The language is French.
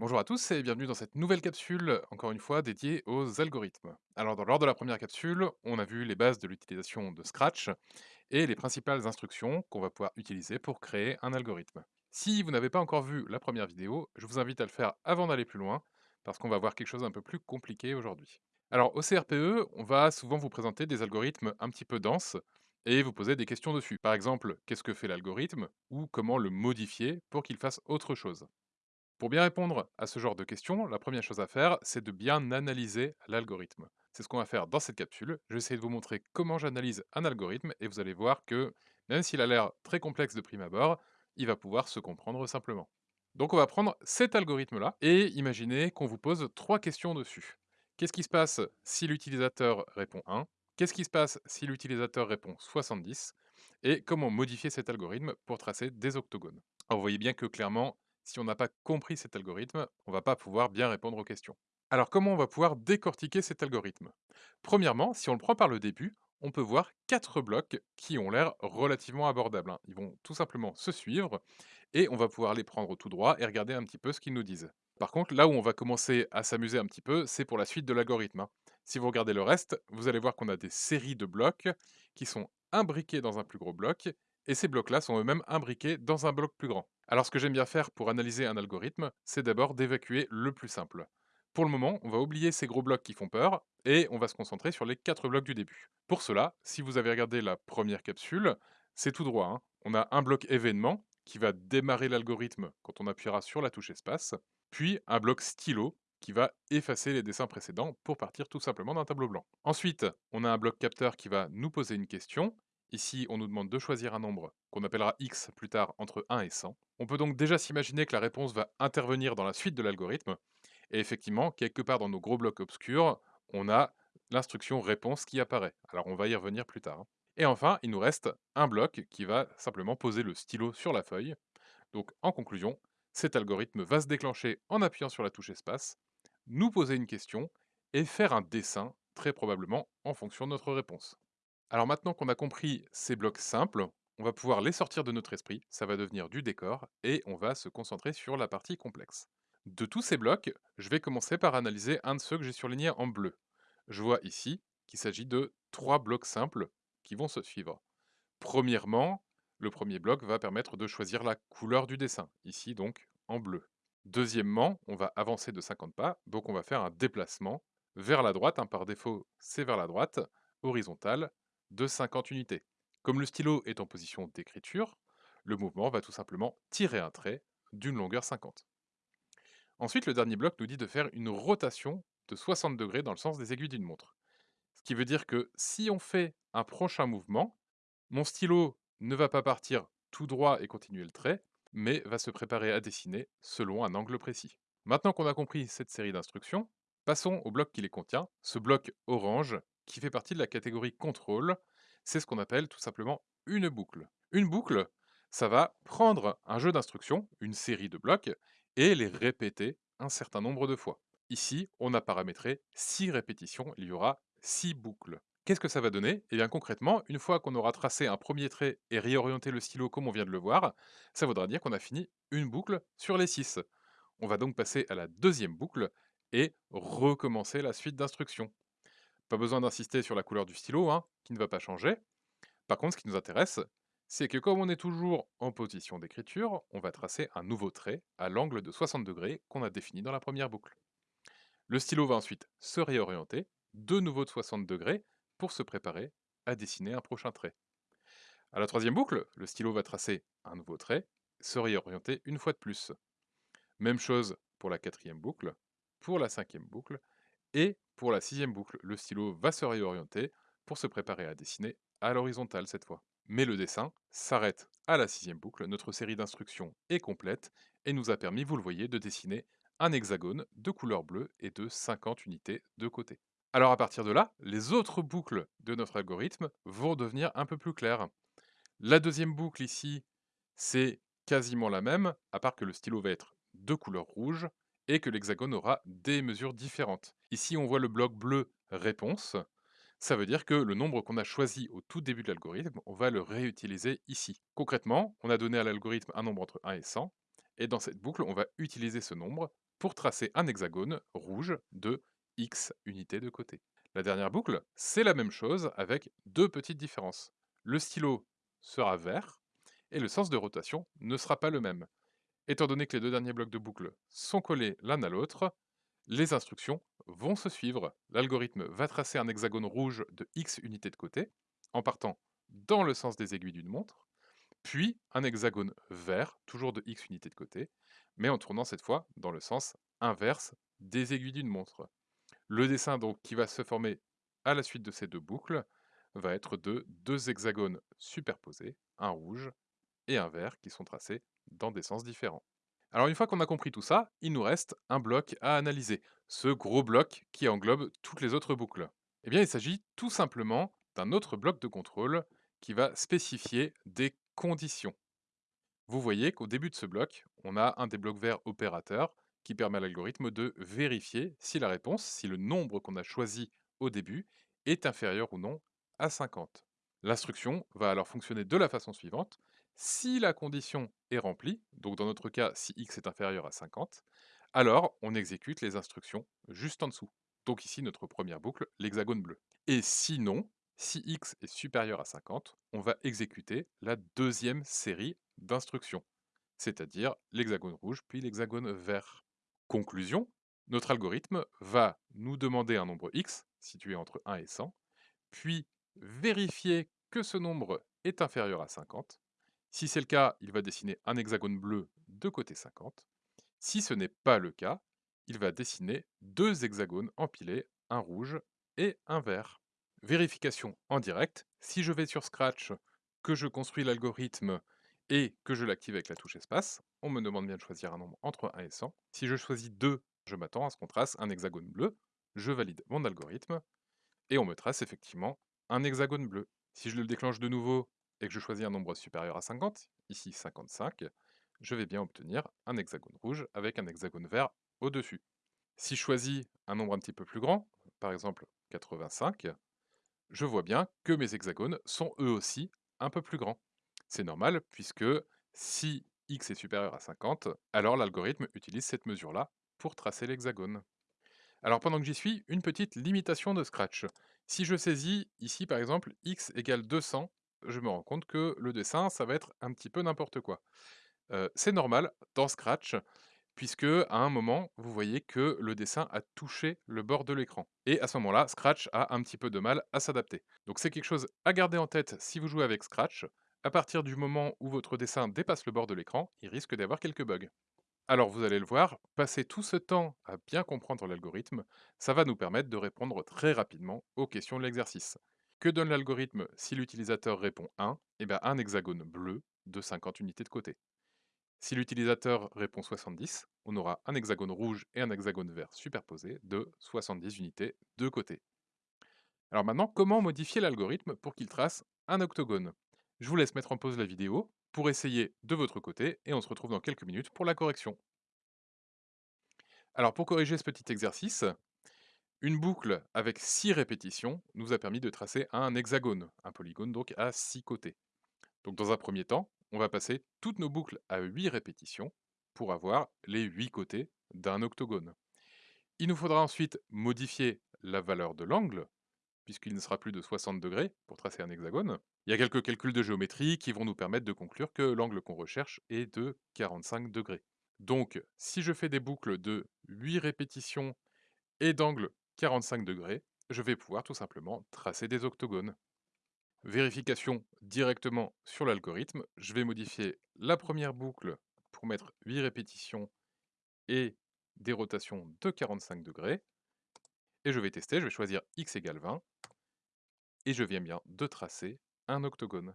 Bonjour à tous et bienvenue dans cette nouvelle capsule, encore une fois dédiée aux algorithmes. Alors, lors de la première capsule, on a vu les bases de l'utilisation de Scratch et les principales instructions qu'on va pouvoir utiliser pour créer un algorithme. Si vous n'avez pas encore vu la première vidéo, je vous invite à le faire avant d'aller plus loin, parce qu'on va voir quelque chose un peu plus compliqué aujourd'hui. Alors, au CRPE, on va souvent vous présenter des algorithmes un petit peu denses et vous poser des questions dessus. Par exemple, qu'est-ce que fait l'algorithme ou comment le modifier pour qu'il fasse autre chose? Pour bien répondre à ce genre de questions, la première chose à faire, c'est de bien analyser l'algorithme. C'est ce qu'on va faire dans cette capsule. Je vais essayer de vous montrer comment j'analyse un algorithme et vous allez voir que même s'il a l'air très complexe de prime abord, il va pouvoir se comprendre simplement. Donc on va prendre cet algorithme-là et imaginer qu'on vous pose trois questions dessus. Qu'est-ce qui se passe si l'utilisateur répond 1 Qu'est-ce qui se passe si l'utilisateur répond 70 Et comment modifier cet algorithme pour tracer des octogones? Alors vous voyez bien que clairement, si on n'a pas compris cet algorithme, on va pas pouvoir bien répondre aux questions. Alors comment on va pouvoir décortiquer cet algorithme? Premièrement, si on le prend par le début, on peut voir quatre blocs qui ont l'air relativement abordables. hein. Ils vont tout simplement se suivre et on va pouvoir les prendre tout droit et regarder un petit peu ce qu'ils nous disent. Par contre, là où on va commencer à s'amuser un petit peu, c'est pour la suite de l'algorithme. hein. Si vous regardez le reste, vous allez voir qu'on a des séries de blocs qui sont imbriqués dans un plus gros bloc et ces blocs-là sont eux-mêmes imbriqués dans un bloc plus grand. Alors ce que j'aime bien faire pour analyser un algorithme, c'est d'abord d'évacuer le plus simple. Pour le moment, on va oublier ces gros blocs qui font peur, et on va se concentrer sur les quatre blocs du début. Pour cela, si vous avez regardé la première capsule, c'est tout droit. hein. On a un bloc événement, qui va démarrer l'algorithme quand on appuiera sur la touche espace, puis un bloc stylo, qui va effacer les dessins précédents pour partir tout simplement d'un tableau blanc. Ensuite, on a un bloc capteur qui va nous poser une question, Ici, on nous demande de choisir un nombre qu'on appellera x plus tard entre 1 et 100. On peut donc déjà s'imaginer que la réponse va intervenir dans la suite de l'algorithme. Et effectivement, quelque part dans nos gros blocs obscurs, on a l'instruction réponse qui apparaît. Alors on va y revenir plus tard. hein. Et enfin, il nous reste un bloc qui va simplement poser le stylo sur la feuille. Donc en conclusion, cet algorithme va se déclencher en appuyant sur la touche espace, nous poser une question et faire un dessin, très probablement en fonction de notre réponse. Alors maintenant qu'on a compris ces blocs simples, on va pouvoir les sortir de notre esprit, ça va devenir du décor, et on va se concentrer sur la partie complexe. De tous ces blocs, je vais commencer par analyser un de ceux que j'ai surlignés en bleu. Je vois ici qu'il s'agit de trois blocs simples qui vont se suivre. Premièrement, le premier bloc va permettre de choisir la couleur du dessin, ici donc en bleu. Deuxièmement, on va avancer de 50 pas, donc on va faire un déplacement vers la droite, hein, par défaut c'est vers la droite, horizontal, de 50 unités. Comme le stylo est en position d'écriture, le mouvement va tout simplement tirer un trait d'une longueur 50. Ensuite, le dernier bloc nous dit de faire une rotation de 60 degrés dans le sens des aiguilles d'une montre. Ce qui veut dire que si on fait un prochain mouvement, mon stylo ne va pas partir tout droit et continuer le trait, mais va se préparer à dessiner selon un angle précis. Maintenant qu'on a compris cette série d'instructions, passons au bloc qui les contient, ce bloc orange qui fait partie de la catégorie contrôle, c'est ce qu'on appelle tout simplement une boucle. Une boucle, ça va prendre un jeu d'instructions, une série de blocs, et les répéter un certain nombre de fois. Ici, on a paramétré 6 répétitions, il y aura 6 boucles. Qu'est-ce que ça va donner? Eh bien concrètement, une fois qu'on aura tracé un premier trait et réorienté le stylo comme on vient de le voir, ça voudra dire qu'on a fini une boucle sur les 6. On va donc passer à la deuxième boucle et recommencer la suite d'instructions. Pas besoin d'insister sur la couleur du stylo, hein, qui ne va pas changer. Par contre, ce qui nous intéresse, c'est que comme on est toujours en position d'écriture, on va tracer un nouveau trait à l'angle de 60 degrés qu'on a défini dans la première boucle. Le stylo va ensuite se réorienter, de nouveau de 60 degrés, pour se préparer à dessiner un prochain trait. À la troisième boucle, le stylo va tracer un nouveau trait, se réorienter une fois de plus. Même chose pour la quatrième boucle, pour la cinquième boucle, et pour la sixième boucle, le stylo va se réorienter pour se préparer à dessiner à l'horizontale cette fois. Mais le dessin s'arrête à la sixième boucle, notre série d'instructions est complète et nous a permis, vous le voyez, de dessiner un hexagone de couleur bleue et de 50 unités de côté. Alors à partir de là, les autres boucles de notre algorithme vont devenir un peu plus claires. La deuxième boucle ici, c'est quasiment la même, à part que le stylo va être de couleur rouge et que l'hexagone aura des mesures différentes. Ici, on voit le bloc bleu réponse. Ça veut dire que le nombre qu'on a choisi au tout début de l'algorithme, on va le réutiliser ici. Concrètement, on a donné à l'algorithme un nombre entre 1 et 100, et dans cette boucle, on va utiliser ce nombre pour tracer un hexagone rouge de x unités de côté. La dernière boucle, c'est la même chose avec deux petites différences. Le stylo sera vert et le sens de rotation ne sera pas le même. Étant donné que les deux derniers blocs de boucle sont collés l'un à l'autre, les instructions vont se suivre. L'algorithme va tracer un hexagone rouge de x unités de côté, en partant dans le sens des aiguilles d'une montre, puis un hexagone vert, toujours de x unités de côté, mais en tournant cette fois dans le sens inverse des aiguilles d'une montre. Le dessin donc qui va se former à la suite de ces deux boucles va être de deux hexagones superposés, un rouge et un vert qui sont tracés dans des sens différents. Alors une fois qu'on a compris tout ça, il nous reste un bloc à analyser, ce gros bloc qui englobe toutes les autres boucles. Eh bien il s'agit tout simplement d'un autre bloc de contrôle qui va spécifier des conditions. Vous voyez qu'au début de ce bloc, on a un des blocs verts opérateurs qui permet à l'algorithme de vérifier si la réponse, si le nombre qu'on a choisi au début, est inférieur ou non à 50. L'instruction va alors fonctionner de la façon suivante. Si la condition est remplie, donc dans notre cas si x est inférieur à 50, alors on exécute les instructions juste en dessous. Donc ici notre première boucle, l'hexagone bleu. Et sinon, si x est supérieur à 50, on va exécuter la deuxième série d'instructions, c'est-à-dire l'hexagone rouge puis l'hexagone vert. Conclusion, notre algorithme va nous demander un nombre x, situé entre 1 et 100, puis vérifier que ce nombre est inférieur à 50. Si c'est le cas, il va dessiner un hexagone bleu de côté 50. Si ce n'est pas le cas, il va dessiner deux hexagones empilés, un rouge et un vert. Vérification en direct, si je vais sur Scratch, que je construis l'algorithme et que je l'active avec la touche espace, on me demande bien de choisir un nombre entre 1 et 100. Si je choisis 2, je m'attends à ce qu'on trace un hexagone bleu, je valide mon algorithme, et on me trace effectivement un hexagone bleu. Si je le déclenche de nouveau et que je choisis un nombre supérieur à 50, ici 55, je vais bien obtenir un hexagone rouge avec un hexagone vert au-dessus. Si je choisis un nombre un petit peu plus grand, par exemple 85, je vois bien que mes hexagones sont eux aussi un peu plus grands. C'est normal puisque si x est supérieur à 50, alors l'algorithme utilise cette mesure-là pour tracer l'hexagone. Alors pendant que j'y suis, une petite limitation de Scratch. Si je saisis ici par exemple x égale 200, je me rends compte que le dessin, ça va être un petit peu n'importe quoi. C'est normal dans Scratch, puisque à un moment, vous voyez que le dessin a touché le bord de l'écran. Et à ce moment-là, Scratch a un petit peu de mal à s'adapter. Donc c'est quelque chose à garder en tête si vous jouez avec Scratch. À partir du moment où votre dessin dépasse le bord de l'écran, il risque d'avoir quelques bugs. Alors vous allez le voir, passer tout ce temps à bien comprendre l'algorithme, ça va nous permettre de répondre très rapidement aux questions de l'exercice. Que donne l'algorithme si l'utilisateur répond 1 Eh bien un hexagone bleu de 50 unités de côté. Si l'utilisateur répond 70, on aura un hexagone rouge et un hexagone vert superposés de 70 unités de côté. Alors maintenant, comment modifier l'algorithme pour qu'il trace un octogone? Je vous laisse mettre en pause la vidéo pour essayer de votre côté et on se retrouve dans quelques minutes pour la correction. Alors pour corriger ce petit exercice, une boucle avec 6 répétitions nous a permis de tracer un hexagone, un polygone donc à 6 côtés. Donc dans un premier temps, on va passer toutes nos boucles à 8 répétitions pour avoir les 8 côtés d'un octogone. Il nous faudra ensuite modifier la valeur de l'angle, puisqu'il ne sera plus de 60 degrés pour tracer un hexagone. Il y a quelques calculs de géométrie qui vont nous permettre de conclure que l'angle qu'on recherche est de 45 degrés. Donc, si je fais des boucles de 8 répétitions et d'angle 45 degrés, je vais pouvoir tout simplement tracer des octogones. Vérification directement sur l'algorithme. Je vais modifier la première boucle pour mettre 8 répétitions et des rotations de 45 degrés. Et je vais tester, je vais choisir x égale 20. Et je viens bien de tracer un octogone.